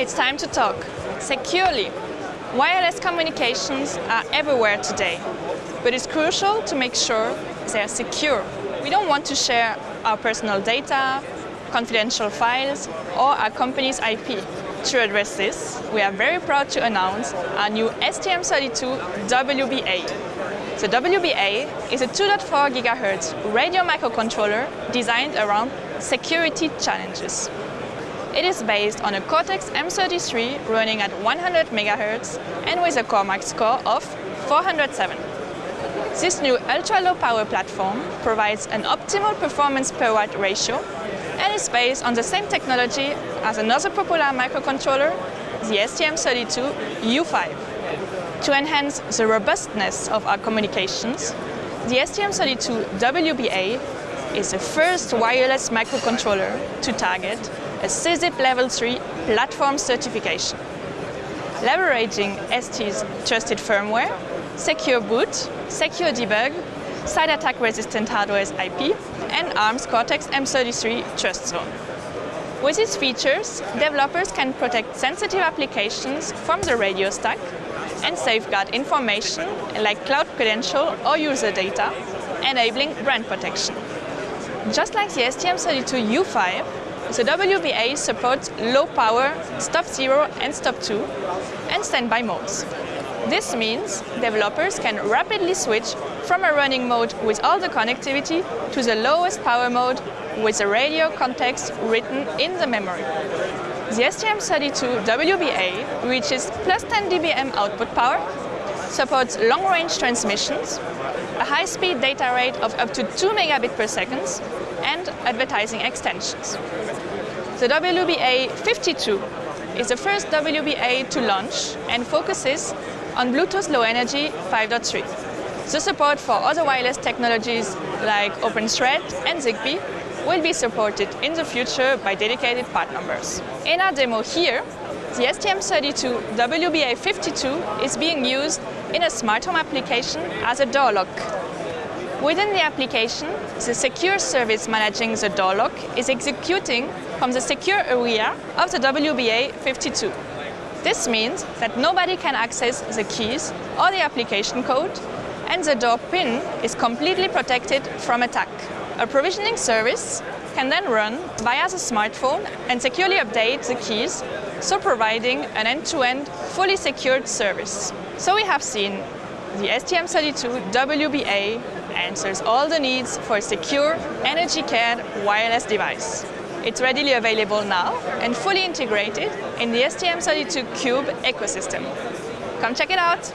It's time to talk. Securely. Wireless communications are everywhere today, but it's crucial to make sure they're secure. We don't want to share our personal data, confidential files, or our company's IP. To address this, we are very proud to announce our new STM32 WBA. The WBA is a 2.4 GHz radio microcontroller designed around security challenges. It is based on a Cortex-M33 running at 100 MHz and with a CORE score of 407. This new ultra-low power platform provides an optimal performance per watt ratio and is based on the same technology as another popular microcontroller, the STM32U5. To enhance the robustness of our communications, the STM32 WBA is the first wireless microcontroller to target a SESIP Level 3 platform certification. Leveraging ST's trusted firmware, secure boot, secure debug, side attack resistant hardware's IP, and ARM's Cortex-M33 Trust Zone. With these features, developers can protect sensitive applications from the radio stack and safeguard information like cloud credential or user data, enabling brand protection. Just like the STM32U5, the WBA supports low power, stop 0 and stop 2 and standby modes. This means developers can rapidly switch from a running mode with all the connectivity to the lowest power mode with the radio context written in the memory. The STM32 WBA reaches plus 10 dBm output power, supports long-range transmissions, a high-speed data rate of up to 2 megabit per second, and advertising extensions. The WBA 52 is the first WBA to launch and focuses on Bluetooth Low Energy 5.3. The support for other wireless technologies like OpenThread and ZigBee will be supported in the future by dedicated part numbers. In our demo here, the STM32 WBA52 is being used in a smart home application as a door lock. Within the application, the secure service managing the door lock is executing from the secure area of the WBA52. This means that nobody can access the keys or the application code and the door pin is completely protected from attack. A provisioning service can then run via the smartphone and securely update the keys, so providing an end-to-end -end, fully secured service. So we have seen the STM32 WBA answers all the needs for a secure, energy-cared wireless device. It's readily available now and fully integrated in the STM32 Cube ecosystem. Come check it out!